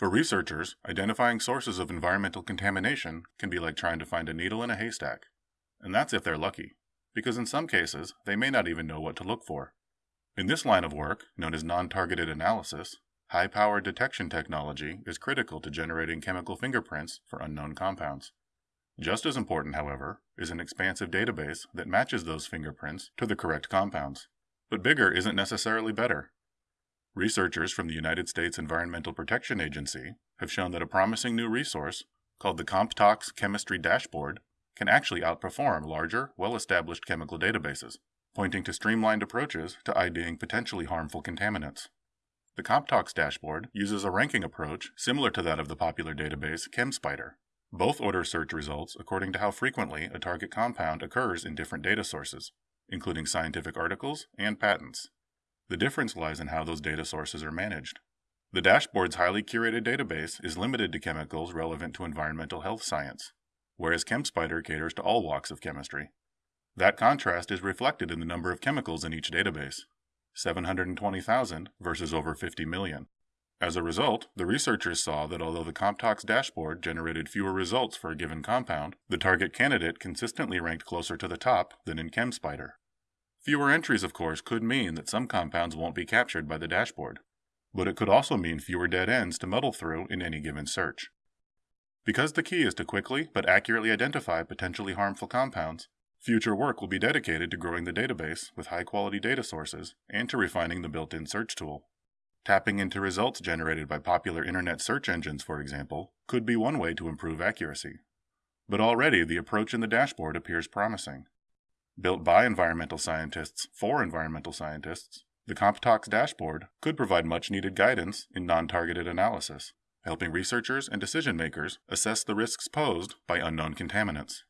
For researchers, identifying sources of environmental contamination can be like trying to find a needle in a haystack. And that's if they're lucky, because in some cases, they may not even know what to look for. In this line of work, known as non-targeted analysis, high-powered detection technology is critical to generating chemical fingerprints for unknown compounds. Just as important, however, is an expansive database that matches those fingerprints to the correct compounds. But bigger isn't necessarily better. Researchers from the United States Environmental Protection Agency have shown that a promising new resource, called the CompTox Chemistry Dashboard, can actually outperform larger, well-established chemical databases, pointing to streamlined approaches to IDing potentially harmful contaminants. The CompTox dashboard uses a ranking approach similar to that of the popular database ChemSpider. Both order search results according to how frequently a target compound occurs in different data sources, including scientific articles and patents. The difference lies in how those data sources are managed. The dashboard's highly curated database is limited to chemicals relevant to environmental health science, whereas ChemSpider caters to all walks of chemistry. That contrast is reflected in the number of chemicals in each database 720,000 versus over 50 million. As a result, the researchers saw that although the CompTox dashboard generated fewer results for a given compound, the target candidate consistently ranked closer to the top than in ChemSpider. Fewer entries, of course, could mean that some compounds won't be captured by the dashboard, but it could also mean fewer dead ends to muddle through in any given search. Because the key is to quickly but accurately identify potentially harmful compounds, future work will be dedicated to growing the database with high-quality data sources and to refining the built-in search tool. Tapping into results generated by popular internet search engines, for example, could be one way to improve accuracy. But already the approach in the dashboard appears promising. Built by environmental scientists for environmental scientists, the CompTox dashboard could provide much needed guidance in non targeted analysis, helping researchers and decision makers assess the risks posed by unknown contaminants.